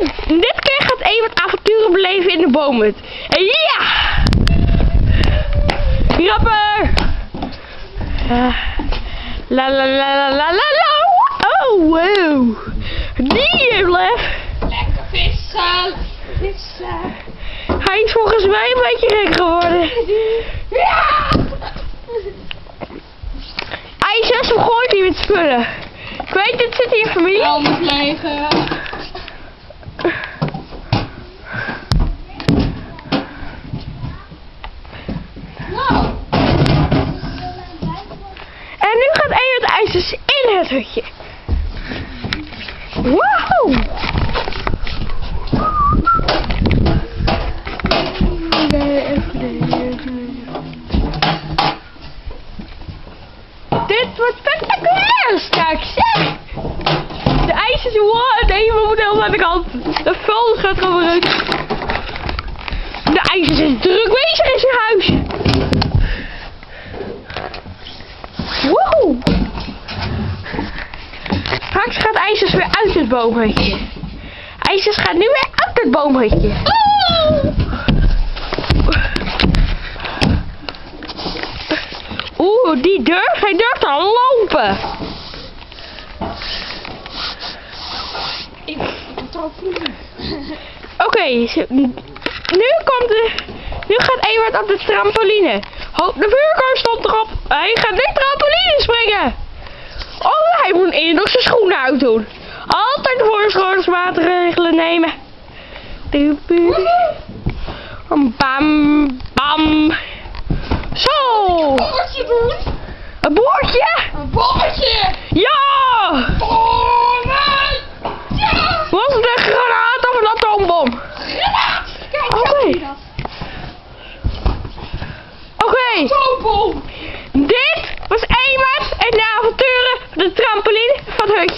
in. En dit keer gaat Evert avonturen beleven in de boomhut. En ja! Grapper! Uh, la la la la la la la. Oh, wow. Die lef. Lekker vissen. Vissen. Hij is volgens mij een beetje gek geworden. Ja! IJsjes, hoe gooit hij met spullen? Ik weet, dit zit hier familie. Legen. IJsjes in het hutje. Wow! Dit wordt spectaculair straks, zeg! De ijsjes, wow, nee, we moeten helemaal aan de kant. De vuil gaat gewoon eruit. De ijsjes is druk bezig in zijn huis. Woehoe! Gaat IJsjes weer uit het boomhutje. IJsjes gaat nu weer uit het boomhutje. Oeh, die durft, hij durft al lopen. Ik. Oké, nu komt de, nu gaat Ewart op de trampoline. De vuurkorf stond erop. Hij gaat nu trampoline springen. Hij moet eerst nog zijn schoenen uitdoen. Altijd voorzorgsmaatregelen nemen. Bam, bam. Zo, Boordje doen. een boordje. Een boordje. Ja, Oh nee. Ja. was het een granaat of een atoombom? Granaat. Kijk, je dat. Oké. Zoonbom. Dit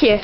was